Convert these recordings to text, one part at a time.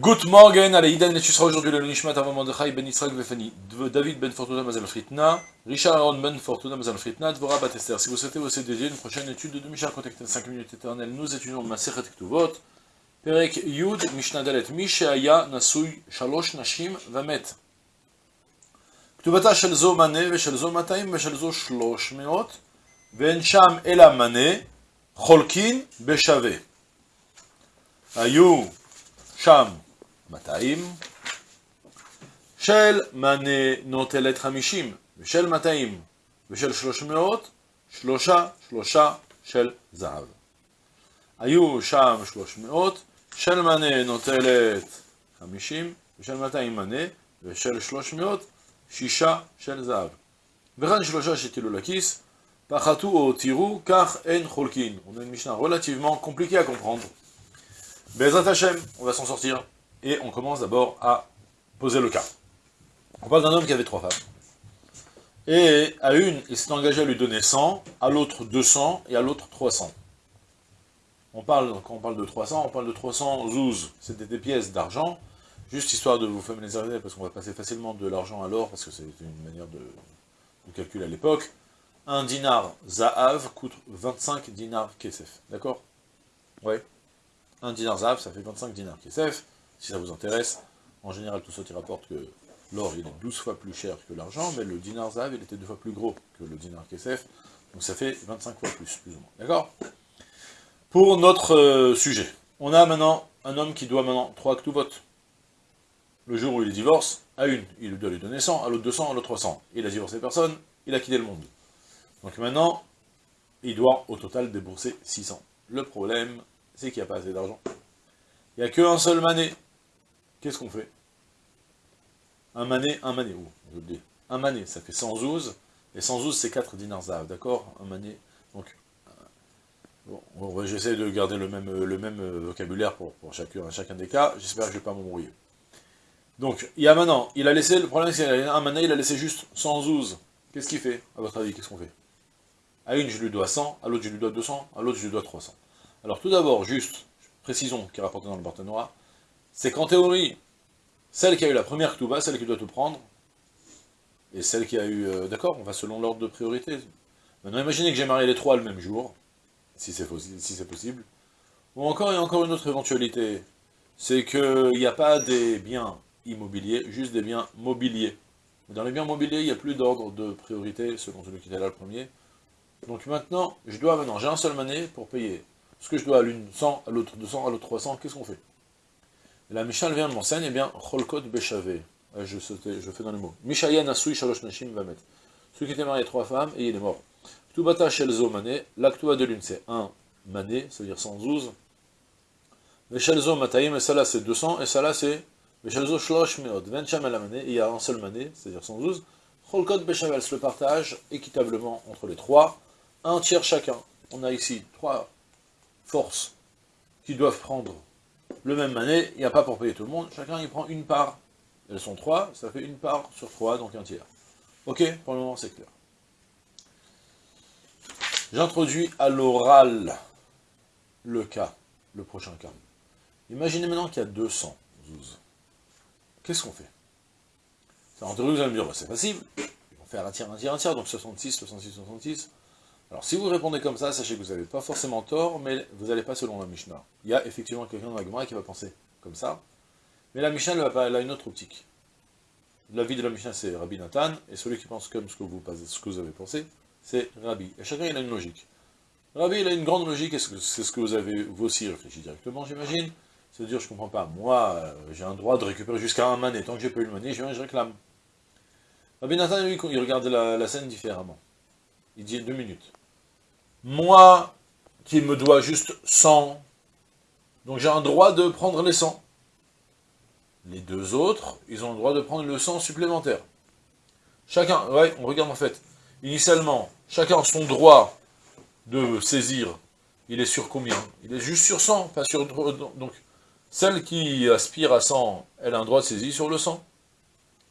Good morning, allez, Idan et tu seras aujourd'hui le Nishmat avant Mordechai ben Israël Vefani, David ben Fortuna Mazal Fritna, Richard Aaron ben Fortuna Mazal Fritna, Dvora Batester. Si vous souhaitez vous dédier une prochaine étude de Mishnah Contacté 5 minutes éternelles, nous étudions Masechet Ktuvot, Perek Yud Mishnah Dalet, Misheaya Nasui Shalosh Nashim Vamet. כתובתה של זו מנה ושל זו 200 ושל זו 300 ואין שם אלא מנה חולקין בשווה. היו שם 200, של מנה נוטלת 50, ושל 200 ושל 300, שלושה, שלושה של זהב. היו שם 300, של מנה נוטלת 50, ושל 200 מנה, ושל 300, שישה של זהב. וכאן שלושה שתילו לכיס, פחתו או תירו, כך אין חולקין. On a une Mishnah relativement compliquée à comprendre. Bezrat Hashem, on va s'en sortir. Et on commence d'abord à poser le cas. On parle d'un homme qui avait trois femmes. Et à une, il s'est engagé à lui donner 100, à l'autre 200 et à l'autre 300. On parle, quand on parle de 300, on parle de 300 zouz. C'était des pièces d'argent, juste histoire de vous familiariser, parce qu'on va passer facilement de l'argent à l'or, parce que c'est une manière de, calculer à l'époque. Un dinar za'av coûte 25 dinars kesef. D'accord? Ouais. Un dinar za'av, ça fait 25 dinars kesef si ça vous intéresse. En général, tout ça qui rapporte que l'or, il est 12 fois plus cher que l'argent, mais le dinar zav, il était deux fois plus gros que le dinar kesef, donc ça fait 25 fois plus, plus ou moins. D'accord? Pour notre euh, sujet, on a maintenant un homme qui doit maintenant 3 vote. Le jour où il divorce, à une, il doit lui donner 100, à l'autre 200, à l'autre 300. Il a divorcé personne, il a quitté le monde. Donc maintenant, il doit au total débourser 600. Le problème, c'est qu'il n'y a pas assez d'argent. Il n'y a qu'un seul mané. Qu'est-ce qu'on fait? Un mané, un mané, dis. Un mané, ça fait 112, et 112 c'est 4 dinars d'accord? Un mané, donc, euh, bon, j'essaie de garder le même, le même euh, vocabulaire pour, chacun, chacun des cas, j'espère que je ne vais pas m'embrouiller. Donc, il y a maintenant, il a laissé, le problème c'est un mané, il a laissé juste 112, qu'est-ce qu'il fait, à votre avis, qu'est-ce qu'on fait? À une, je lui dois 100, à l'autre, je lui dois 200, à l'autre, je lui dois 300. Alors, tout d'abord, juste, précisons, qui est rapporté dans le Barthénois, c'est qu'en théorie, celle qui a eu la première Ktuba, celle qui doit tout prendre, et celle qui a eu... Euh, d'accord, on va selon l'ordre de priorité. Maintenant, imaginez que j'ai marié les trois le même jour, si c'est si possible. Ou encore, a encore une autre éventualité, c'est qu'il n'y a pas des biens immobiliers, juste des biens mobiliers. Dans les biens mobiliers, il n'y a plus d'ordre de priorité selon celui qui était là le premier. Donc maintenant, je dois maintenant, j'ai un seul mané pour payer. Ce que je dois à l'une 100, à l'autre 200, à l'autre 300, qu'est-ce qu'on fait? La Mishnah vient de m'enseigner, eh bien, Cholkot Beshavé. Je, je fais dans les mots. Mishaya Nasui Shalosh Nashim Vamet. Celui qui était marié à trois femmes, et il est mort. Ktubata Shelzo Mané. L'actua de l'une, c'est un mané, c'est-à-dire 112. Veshelzo Mataim, et ça là, c'est 200, et ça là, c'est Veshelzo Shlosh Meod. Vencham mané, il y a un seul mané, c'est-à-dire 112. Cholkot Beshavel, le partage équitablement entre les trois, un tiers chacun. On a ici trois forces qui doivent prendre le même mané, il n'y a pas pour payer tout le monde, chacun il prend une part. Elles sont trois, ça fait une part sur trois, donc un tiers. Ok, pour le moment c'est clair. J'introduis à l'oral le cas, le prochain cas. Imaginez maintenant qu'il y a 200 zouz. Qu'est-ce qu'on fait? En théorie, vous allez me dire, bah, c'est facile. Ils vont faire un tiers, un tiers, un tiers, donc 66, 66, 66. Alors si vous répondez comme ça, sachez que vous n'avez pas forcément tort, mais vous n'allez pas selon la Mishnah. Il y a effectivement quelqu'un dans la Gemara qui va penser comme ça, mais la Mishnah elle, a une autre optique. L'avis de la Mishnah c'est Rabbi Nathan, et celui qui pense comme ce que vous, avez pensé, c'est Rabbi. Et chacun il a une logique. Rabbi il a une grande logique, et c'est ce que vous avez vous aussi réfléchi directement, j'imagine. C'est à dire, je comprends pas, moi, euh, j'ai un droit de récupérer jusqu'à un mané, tant que j'ai pas eu le mané, je viens je réclame. Rabbi Nathan, lui, il regarde la scène différemment. Il dit deux minutes moi qui me dois juste 100, donc j'ai un droit de prendre les 100. Les deux autres, ils ont le droit de prendre le 100 supplémentaire. Chacun, ouais, on regarde en fait, initialement, chacun a son droit de saisir, il est sur combien? Il est juste sur 100, pas sur... Donc, celle qui aspire à 100, elle a un droit de saisie sur le 100.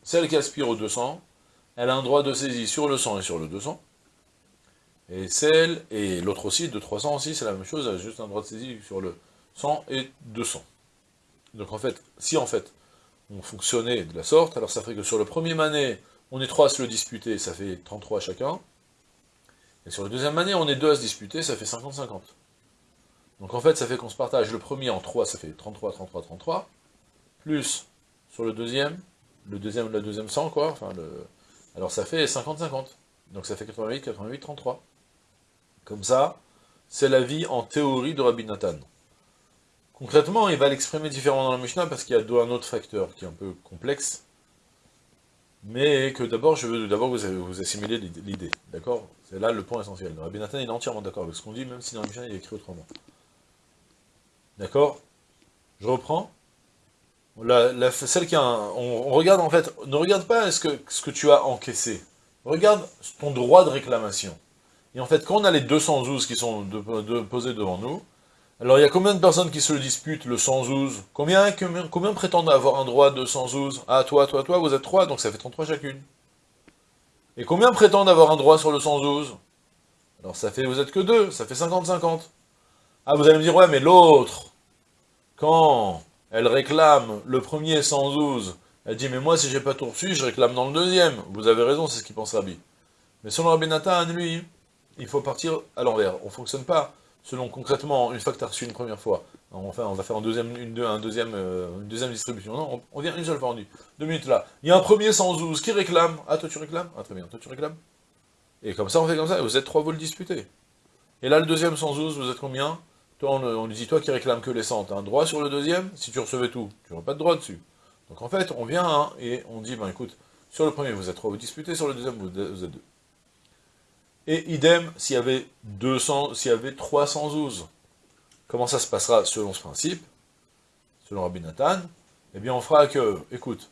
Celle qui aspire au 200, elle a un droit de saisie sur le 100 et sur le 200. Et celle, et l'autre aussi, de 300 aussi, c'est la même chose, juste un droit de saisie sur le 100 et 200. Donc en fait, si en fait, on fonctionnait de la sorte, alors ça ferait que sur le premier mané, on est trois à se le disputer, ça fait 33 chacun. Et sur le deuxième année, on est deux à se disputer, ça fait 50-50. Donc en fait, ça fait qu'on se partage le premier en 3, ça fait 33, 33, 33, plus sur le deuxième, le deuxième, la deuxième 100, quoi, enfin, le... alors ça fait 50-50. Donc ça fait 88, 88, 33. Comme ça, c'est la vie en théorie de Rabbi Nathan. Concrètement, il va l'exprimer différemment dans la Mishnah parce qu'il y a un autre facteur qui est un peu complexe, mais que d'abord, je veux d'abord vous, vous assimiler l'idée, d'accord? C'est là le point essentiel. Rabbi Nathan est entièrement d'accord avec ce qu'on dit, même si dans la Mishnah il écrit autrement. D'accord? Je reprends. Celle qui a on, regarde en fait, ne regarde pas ce que, ce que tu as encaissé. Regarde ton droit de réclamation. Et en fait, quand on a les 212 qui sont posés devant nous, alors il y a combien de personnes qui se disputent le 112 combien, combien, combien prétendent avoir un droit de 112 Ah, toi, toi, toi, vous êtes 3, donc ça fait 33 chacune. Et combien prétendent avoir un droit sur le 112 Alors ça fait, vous êtes que 2, ça fait 50-50. Ah, vous allez me dire, ouais, mais l'autre, quand elle réclame le premier 112, elle dit, mais moi, si j'ai pas tout reçu, je réclame dans le deuxième. Vous avez raison, c'est ce qu'il pense Rabbi. Mais selon Rabbi Nathan, lui, il faut partir à l'envers. On ne fonctionne pas selon concrètement, une fois que tu as reçu une première fois. Enfin, on va faire un deuxième, une, un deuxième, euh, une deuxième distribution. Non, on, vient une seule fois en deux minutes là. Il y a un premier 112 qui réclame. Ah, toi tu réclames? Ah, très bien, toi tu réclames? Et comme ça, on fait comme ça, vous êtes trois, vous le disputez. Et là, le deuxième 112, vous êtes combien? Toi, on, lui dit, toi qui réclame que les 100, tu as un droit sur le deuxième, si tu recevais tout, tu n'auras pas de droit dessus. Donc en fait, on vient hein, et on dit, ben écoute, sur le premier, vous êtes trois, vous disputez, sur le deuxième, vous, êtes deux. Et idem, s'il y avait 200, s'il y avait 312. Comment ça se passera selon ce principe Selon Rabbi Nathan? Eh bien, on fera que, écoute,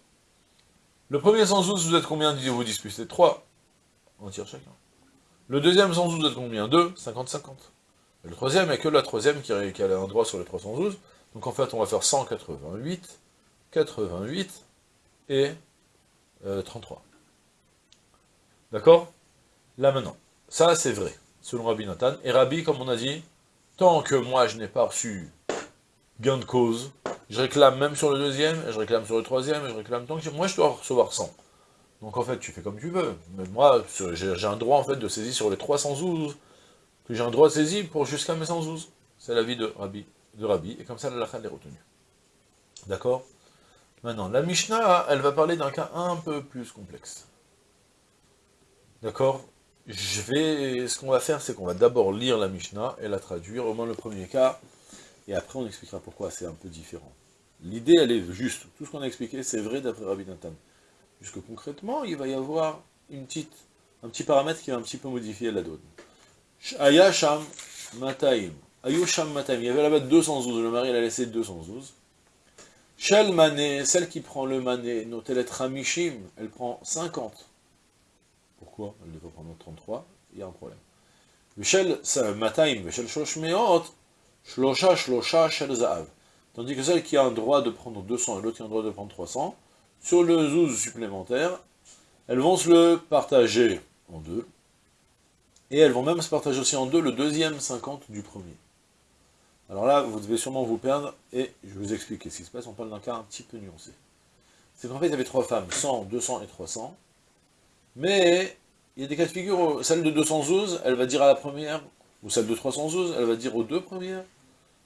le premier 112, vous êtes combien vous disputez 3. On tire chacun. Le deuxième 112, vous êtes combien? 2, 50-50. Le troisième, il que la troisième qui a, un droit sur les 312. Donc en fait, on va faire 188, 88 et 33. Euh, D'accord? Là maintenant, ça c'est vrai, selon Rabbi Nathan. Et Rabbi, comme on a dit, tant que moi je n'ai pas reçu gain de cause, je réclame même sur le deuxième, et je réclame sur le troisième, et je réclame tant que moi je dois recevoir 100. Donc en fait, tu fais comme tu veux. Mais moi, j'ai un droit en fait de saisie sur les 312, que j'ai un droit de saisie pour jusqu'à mes 112. C'est l'avis de Rabbi, de Rabbi, et comme ça la lacha est retenue. D'accord? Maintenant, la Mishnah, elle va parler d'un cas un peu plus complexe. D'accord? Je vais... Ce qu'on va faire, c'est qu'on va d'abord lire la Mishnah et la traduire, au moins le premier cas, et après on expliquera pourquoi c'est un peu différent. L'idée, elle est juste. Tout ce qu'on a expliqué, c'est vrai d'après Rabbi Nathan. Jusque concrètement, il va y avoir une petite, un petit paramètre qui va un petit peu modifier la donne. Ayasham Mataim. Ayusham Mataim. Il y avait là-bas 212. Le mari, il a laissé 212. Shel Mané, celle qui prend le Mané, notelet Ramishim, elle prend 50. Pourquoi elle devrait prendre 33 Il y a un problème. Shel Mataim, Shel Shoshmeot, Shlosha Shlosha Shel. Tandis que celle qui a un droit de prendre 200 et l'autre qui a un droit de prendre 300, sur le zouz supplémentaire, elles vont se le partager en deux. Et elles vont même se partager aussi en deux le deuxième 50 du premier. Alors là, vous devez sûrement vous perdre, et je vais vous expliquer ce qui se passe, on parle d'un cas un petit peu nuancé. C'est qu'en fait, il y avait trois femmes, 100, 200 et 300, mais il y a des cas de figure, celle de 212, elle va dire à la première, ou celle de 312, elle va dire aux deux premières,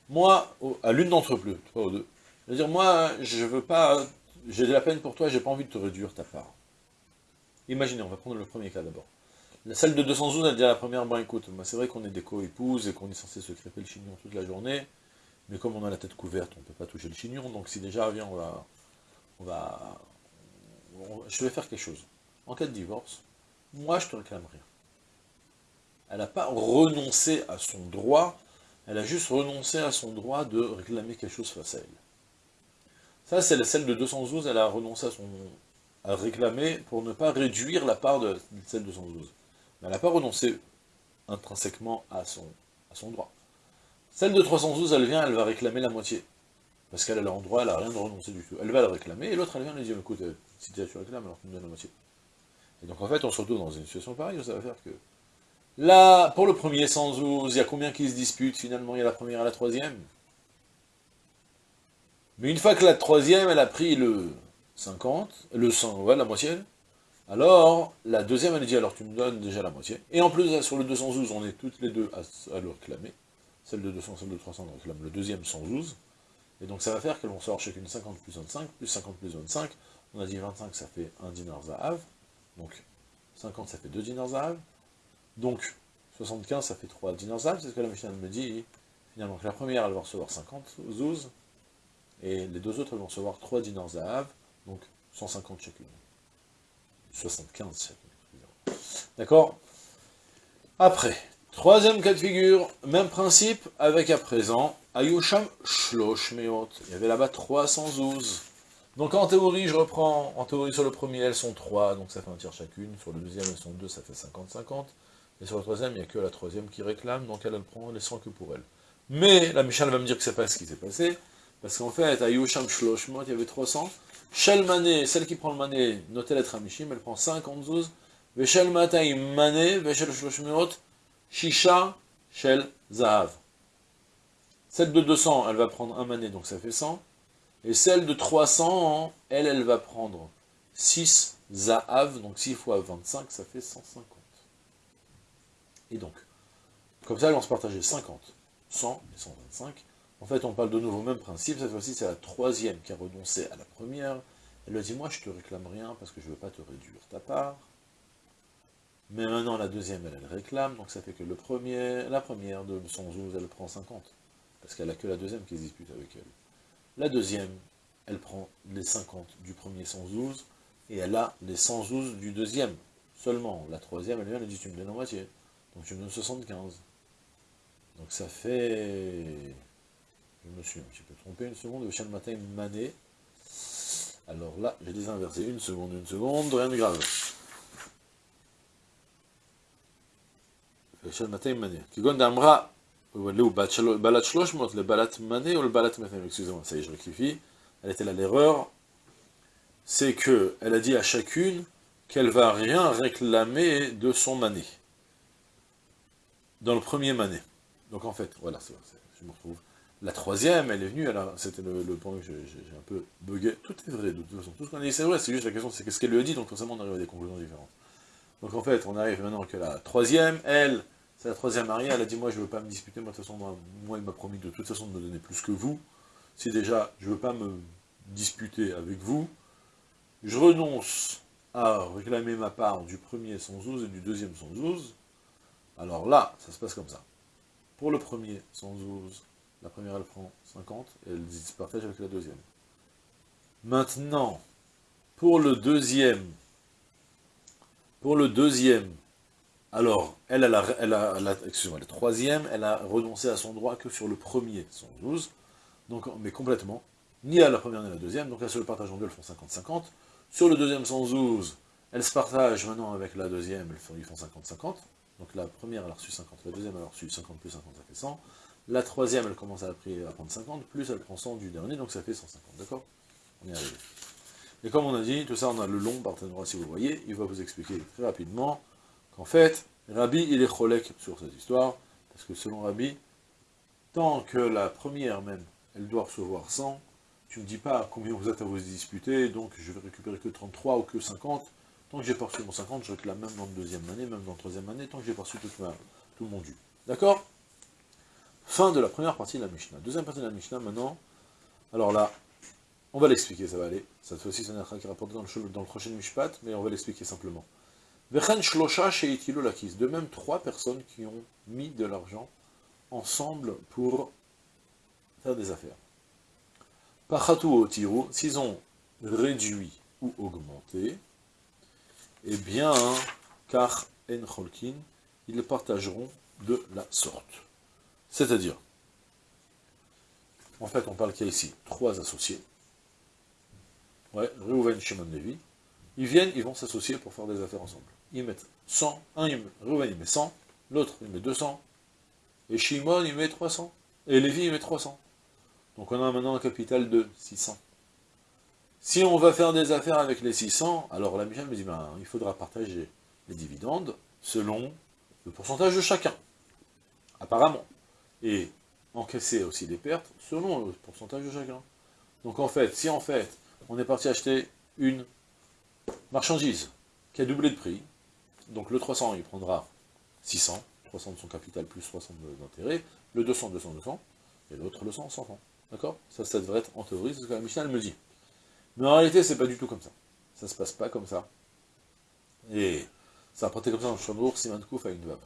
moi, à l'une d'entre plus, pas aux deux, elle va dire, moi, je veux pas, j'ai de la peine pour toi, j'ai pas envie de te réduire ta part. Imaginez, on va prendre le premier cas d'abord. La salle de 212, elle dit à la première, bon écoute, c'est vrai qu'on est des co-épouses et qu'on est censé se crêper le chignon toute la journée, mais comme on a la tête couverte, on ne peut pas toucher le chignon, donc si déjà, viens, on va, on va, je vais faire quelque chose. En cas de divorce, moi je te réclame rien. Elle n'a pas renoncé à son droit, elle a juste renoncé à son droit de réclamer quelque chose face à elle. Ça, c'est la celle de 212, elle a renoncé à son à réclamer pour ne pas réduire la part de celle de 212 mais elle n'a pas renoncé intrinsèquement à son, à son droit. Celle de 312, elle vient, elle va réclamer la moitié. Parce qu'elle a le droit, elle n'a rien de renoncer du tout. Elle va le réclamer, et l'autre, elle vient lui dire, écoute, euh, si tu réclames, alors tu me donnes la moitié. Et donc en fait, on se retrouve dans une situation pareille, où ça va faire que... Là, pour le premier 112, il y a combien qui se disputent Finalement, il y a la première et la troisième? Mais une fois que la troisième, elle a pris le 50, le 100, ouais, la moitié, alors, la deuxième, elle dit, alors tu me donnes déjà la moitié. Et en plus, sur le 212, on est toutes les deux à, le réclamer. Celle de 200, celle de 300, on réclame le deuxième 112. Et donc ça va faire qu'elles vont sortir chacune 50 plus 25, plus 50 plus 25. On a dit 25, ça fait 1 dinar zahav. Donc 50, ça fait 2 dinars. Donc 75, ça fait 3 dinars. C'est ce que la machine me dit. Finalement, la première, elle va recevoir 50 zouz. Et les deux autres, elles vont recevoir 3 dinars. Donc 150 chacune. 75 chacune. D'accord? Après, troisième cas de figure, même principe, avec à présent, Ayusham Shlosh Meot. Il y avait là-bas 312. Donc en théorie, je reprends, en théorie sur le premier, elles sont 3, donc ça fait un tiers chacune. Sur le deuxième, elles sont 2, ça fait 50-50. Et sur le troisième, il n'y a que la troisième qui réclame, donc elle, elle prend les 100 que pour elle. Mais la Michal va me dire que c'est pas ce qui s'est passé, parce qu'en fait, à Yusham Shloshmot, il y avait 300. Shel Mané, celle qui prend le Mané, notez lettre Amishim, elle prend 50 zouz. Veshel Matay Mané, Veshel Shloshmot, Shisha, Shel Zahav. Celle de 200, elle va prendre un Mané, donc ça fait 100. Et celle de 300, elle, elle va prendre 6 Zahav, donc 6 fois 25, ça fait 150. Et donc, comme ça, elles vont se partager 50, 100 et 125. En fait, on parle de nouveau même principe, cette fois-ci, c'est la troisième qui a renoncé à la première. Elle lui dit, moi, je te réclame rien parce que je ne veux pas te réduire ta part. Mais maintenant, la deuxième, elle, elle réclame, donc ça fait que le premier, la première de 112, elle prend 50. Parce qu'elle n'a que la deuxième qui se dispute avec elle. La deuxième, elle prend les 50 du premier 112, et elle a les 112 du deuxième. Seulement, la troisième, elle vient, elle dit, tu me donnes la moitié. Donc tu me donnes 75. Donc ça fait... Je me suis un petit peu trompé, une seconde, le matin mané. Alors là, j'ai désinversé, une seconde, une seconde, rien de grave. Le matin mané. Kigon d'Amra, balat shloshmot, le balat mané ou le balat matin, excusez-moi, ça y est, je rectifie. Elle était là l'erreur. C'est que elle a dit à chacune qu'elle va rien réclamer de son mané dans le premier mané. Donc en fait, voilà, je me retrouve. La troisième, elle est venue, c'était le, point que j'ai un peu bugué. Tout est vrai, de toute façon. Tout ce qu'on a dit, c'est vrai, c'est juste la question, c'est qu'est-ce qu'elle lui a dit, donc forcément on arrive à des conclusions différentes. Donc en fait, on arrive maintenant que la troisième, elle, c'est la troisième mariée, elle a dit, moi je veux pas me disputer, moi de toute façon, moi, il m'a promis de toute façon de me donner plus que vous. Si déjà, je veux pas me disputer avec vous, je renonce à réclamer ma part du premier 112 et du deuxième 112, alors là, ça se passe comme ça. Pour le premier, 112, la première elle prend 50, et elle se partage avec la deuxième. Maintenant, pour le deuxième, pour le deuxième, alors, elle, elle a, elle excusez-moi, le troisième, elle a renoncé à son droit que sur le premier 112, donc, mais complètement, ni à la première ni à la deuxième, donc elles se le partagent en deux, elles font 50-50. Sur le deuxième 112, elle se partage maintenant avec la deuxième, ils font 50-50. Donc la première, elle a reçu 50, la deuxième, elle a reçu 50 plus 50, ça fait 100. La troisième, elle commence à, prendre 50, plus elle prend 100 du dernier, donc ça fait 150, d'accord? On est arrivé. Et comme on a dit, tout ça, on a le long partenariat, si vous voyez, il va vous expliquer très rapidement qu'en fait, Rabbi, il est cholek sur cette histoire, parce que selon Rabbi, tant que la première même, elle doit recevoir 100, tu ne dis pas combien vous êtes à vous disputer, donc je vais récupérer que 33 ou que 50, Tant que j'ai pas mon 50, je réclame même dans la deuxième année, même dans la troisième année, tant que j'ai pas reçu tout, tout mon dû. D'accord? Fin de la première partie de la Mishnah. Deuxième partie de la Mishnah, maintenant. Alors là, on va l'expliquer, ça va aller. Cette fois-ci, c'est un qui rapporté dans le, dans le prochain Mishpat, mais on va l'expliquer simplement. De même, trois personnes qui ont mis de l'argent ensemble pour faire des affaires. Pachatu au Tiru, s'ils ont réduit ou augmenté, eh bien, car en cholkin, ils partageront de la sorte. C'est-à-dire, en fait, on parle qu'il y a ici trois associés. Ouais, Reuven, Shimon, Levi. Ils viennent, ils vont s'associer pour faire des affaires ensemble. Ils mettent 100, un, il Reuven, il met 100, l'autre, il met 200, et Shimon, il met 300, et Lévi, il met 300. Donc on a maintenant un capital de 600. Si on va faire des affaires avec les 600, alors la Michel me dit, ben, il faudra partager les dividendes selon le pourcentage de chacun, apparemment. Et encaisser aussi des pertes selon le pourcentage de chacun. Donc en fait, si en fait, on est parti acheter une marchandise qui a doublé de prix, donc le 300, il prendra 600, 300 de son capital plus 60 d'intérêt, le 200, 200, 200, et l'autre le 100, 100 francs. D'accord? Ça, ça devrait être en théorie, c'est ce que la Mishnah me dit. Mais en réalité, c'est pas du tout comme ça. Ça se passe pas comme ça. Et ça a porté comme ça dans le Shamour, Siman Kouf à une veuve.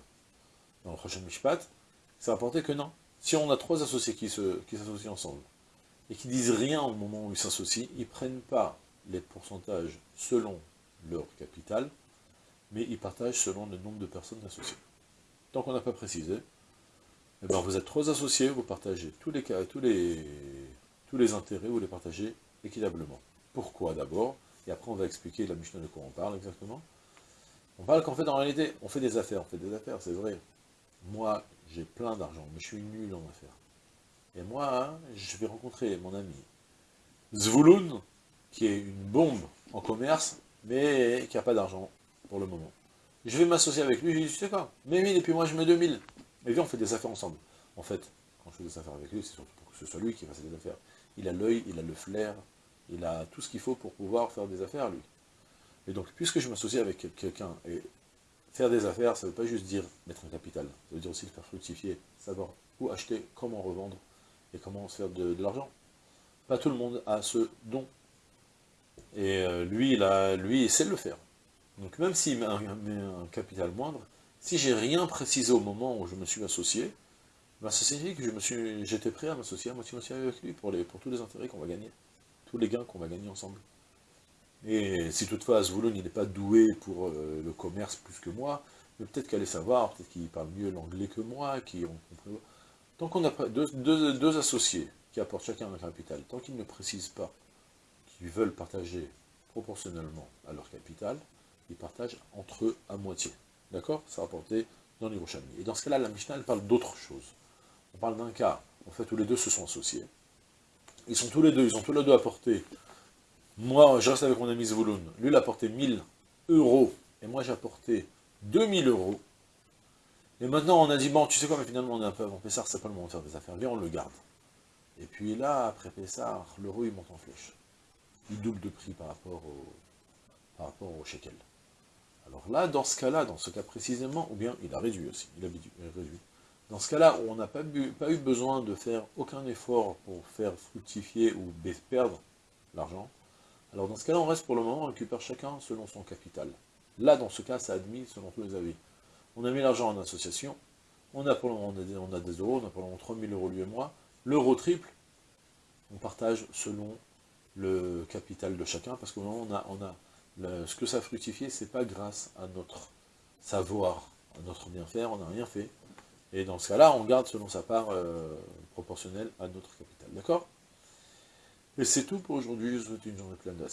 Dans le prochain Mishpat, ça a porté que non. Si on a trois associés qui s'associent qui ensemble, et qui disent rien au moment où ils s'associent, ils ne prennent pas les pourcentages selon leur capital, mais ils partagent selon le nombre de personnes associées. Tant qu'on n'a pas précisé, eh ben vous êtes trois associés, vous partagez tous les, tous tous les intérêts, vous les partagez équitablement. Pourquoi d'abord? Et après on va expliquer la Mishnah de quoi on parle exactement. On parle qu'en fait, en réalité, on fait des affaires, on fait des affaires, c'est vrai. Moi, j'ai plein d'argent, mais je suis nul en affaires. Et moi, je vais rencontrer mon ami Zvouloun, qui est une bombe en commerce, mais qui n'a pas d'argent pour le moment. Je vais m'associer avec lui, je dis, tu sais quoi, mets 1000 et puis moi je mets 2000. Et viens, on fait des affaires ensemble. En fait, quand je fais des affaires avec lui, c'est surtout pour que ce soit lui qui fasse des affaires. Il a l'œil, il a le flair, il a tout ce qu'il faut pour pouvoir faire des affaires, lui. Et donc, puisque je m'associe avec quelqu'un, et faire des affaires, ça ne veut pas juste dire mettre un capital, ça veut dire aussi le faire fructifier, savoir où acheter, comment revendre, et comment se faire de, l'argent. Pas tout le monde a ce don. Et euh, lui, il, a, lui, il sait le faire. Donc même s'il met, un, capital moindre, si j'ai rien précisé au moment où je me suis associé, ça signifie que j'étais prêt à m'associer à moitié avec lui pour tous les intérêts qu'on va gagner, tous les gains qu'on va gagner ensemble. Et si toutefois Zvouloun n'est pas doué pour euh, le commerce plus que moi, mais peut-être qu'elle est savoir, peut-être qu'il parle mieux l'anglais que moi, qui ont compris. Tant qu'on a deux, deux, associés qui apportent chacun un capital, tant qu'ils ne précisent pas qu'ils veulent partager proportionnellement à leur capital, ils partagent entre eux à moitié. D'accord? C'est rapporté dans l'Hiroshami. Et dans ce cas-là, la Mishnah, elle parle d'autre chose. On parle d'un cas, en fait, où les deux se sont associés. Ils sont tous les deux, ils ont tous les deux apporté. Moi, je reste avec mon ami Zvouloun. Lui, il a apporté 1000 euros, et moi, j'ai apporté 2000 euros. Et maintenant, on a dit, bon, tu sais quoi, mais finalement, on est un peu avant Pessar, c'est pas le moment de faire des affaires, viens, on le garde. Et puis là, après Pessar, l'euro, il monte en flèche. Il double de prix par rapport au, par rapport au shekel. Alors là, dans ce cas-là, dans ce cas précisément, ou bien il a réduit aussi, il a réduit. Dans ce cas-là, on n'a pas, eu besoin de faire aucun effort pour faire fructifier ou perdre l'argent, alors dans ce cas-là, on reste pour le moment, on récupère chacun selon son capital. Là, dans ce cas, c'est admis selon tous les avis. On a mis l'argent en association, on a pour le moment on a, des, euros, on a pour le moment 3000 euros lui et moi, l'euro triple, on partage selon le capital de chacun, parce qu'au moment on a, on a ce que ça a fructifié, c'est pas grâce à notre savoir, à notre bien faire, on n'a rien fait, et dans ce cas-là, on garde selon sa part euh, proportionnelle à notre capital, d'accord? Et c'est tout pour aujourd'hui, je vous souhaite une journée pleine de la